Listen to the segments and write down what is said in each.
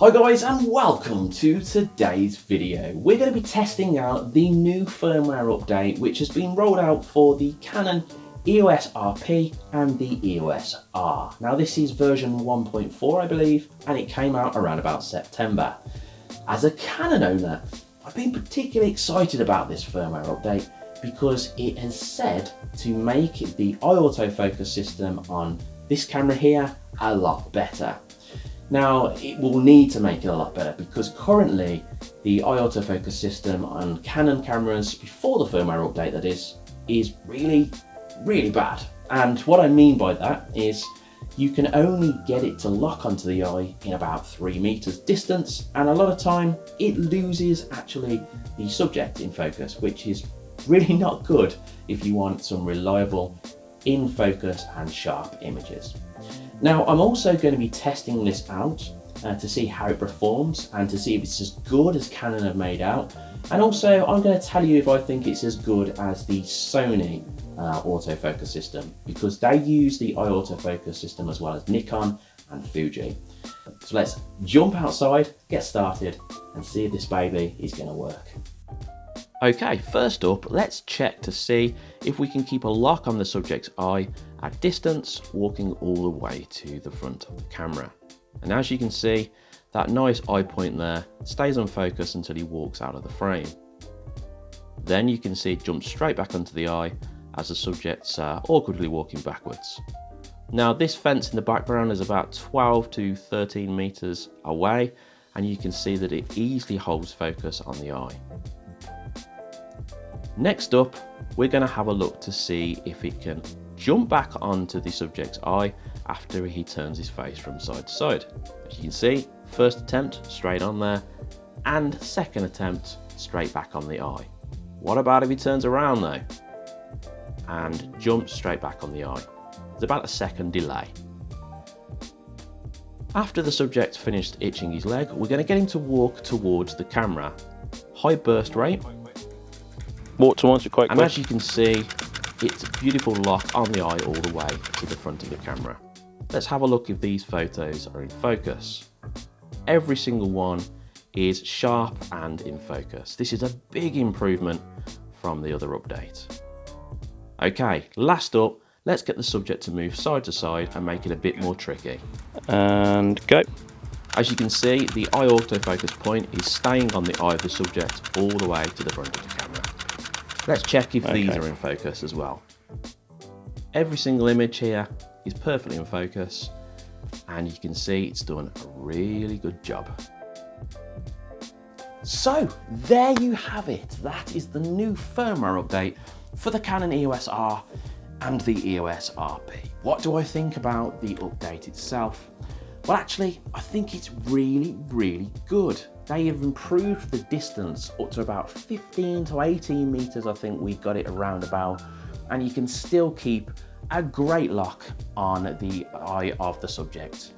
Hi guys and welcome to today's video. We're going to be testing out the new firmware update which has been rolled out for the Canon EOS RP and the EOS R. Now this is version 1.4 I believe and it came out around about September. As a Canon owner I've been particularly excited about this firmware update because it has said to make the eye autofocus system on this camera here a lot better. Now, it will need to make it a lot better because currently the eye autofocus system on Canon cameras before the firmware update that is, is really, really bad. And what I mean by that is you can only get it to lock onto the eye in about three meters distance. And a lot of time it loses actually the subject in focus, which is really not good if you want some reliable in focus and sharp images. Now I'm also going to be testing this out uh, to see how it performs and to see if it's as good as Canon have made out. And also I'm going to tell you if I think it's as good as the Sony uh, autofocus system because they use the eye autofocus system as well as Nikon and Fuji. So let's jump outside, get started and see if this baby is going to work. Okay, first up, let's check to see if we can keep a lock on the subject's eye at distance, walking all the way to the front of the camera. And as you can see, that nice eye point there stays on focus until he walks out of the frame. Then you can see it jump straight back onto the eye as the subject's uh, awkwardly walking backwards. Now this fence in the background is about 12 to 13 meters away and you can see that it easily holds focus on the eye. Next up, we're going to have a look to see if it can jump back onto the subject's eye after he turns his face from side to side. As you can see, first attempt straight on there, and second attempt straight back on the eye. What about if he turns around though? And jumps straight back on the eye. There's about a second delay. After the subject finished itching his leg, we're going to get him to walk towards the camera. High burst rate, Walk towards it quite and quick. as you can see, it's a beautiful lock on the eye all the way to the front of the camera. Let's have a look if these photos are in focus. Every single one is sharp and in focus. This is a big improvement from the other update. Okay, last up, let's get the subject to move side to side and make it a bit more tricky. And go. As you can see, the eye autofocus point is staying on the eye of the subject all the way to the front of the camera. Let's check if these are in focus as well. Every single image here is perfectly in focus and you can see it's done a really good job. So there you have it. That is the new firmware update for the Canon EOS R and the EOS RP. What do I think about the update itself? Well, actually, I think it's really, really good. They have improved the distance up to about 15 to 18 meters. I think we got it around about, and you can still keep a great lock on the eye of the subject.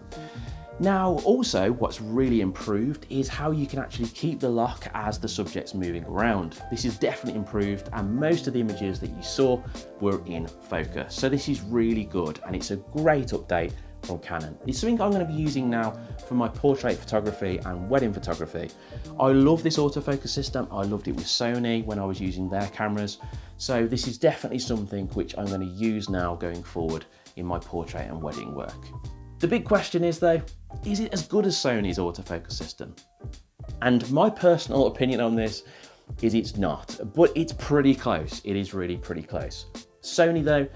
Now, also, what's really improved is how you can actually keep the lock as the subject's moving around. This is definitely improved, and most of the images that you saw were in focus. So this is really good, and it's a great update from Canon. It's something I'm going to be using now for my portrait photography and wedding photography. I love this autofocus system. I loved it with Sony when I was using their cameras. So this is definitely something which I'm going to use now going forward in my portrait and wedding work. The big question is though, is it as good as Sony's autofocus system? And my personal opinion on this is it's not, but it's pretty close. It is really pretty close. Sony though,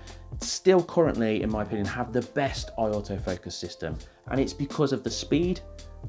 still currently, in my opinion, have the best eye autofocus system. And it's because of the speed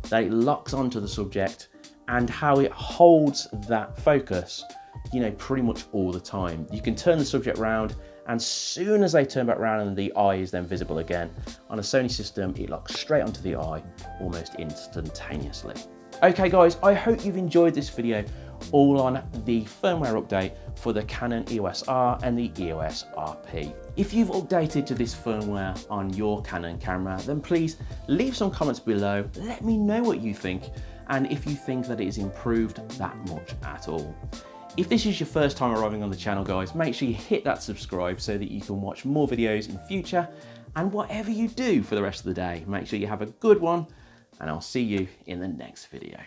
that it locks onto the subject and how it holds that focus, you know, pretty much all the time. You can turn the subject around and as soon as they turn back around and the eye is then visible again, on a Sony system, it locks straight onto the eye almost instantaneously. Okay guys, I hope you've enjoyed this video all on the firmware update for the Canon EOS R and the EOS RP. If you've updated to this firmware on your Canon camera, then please leave some comments below. Let me know what you think and if you think that it has improved that much at all. If this is your first time arriving on the channel guys, make sure you hit that subscribe so that you can watch more videos in future and whatever you do for the rest of the day, make sure you have a good one and I'll see you in the next video.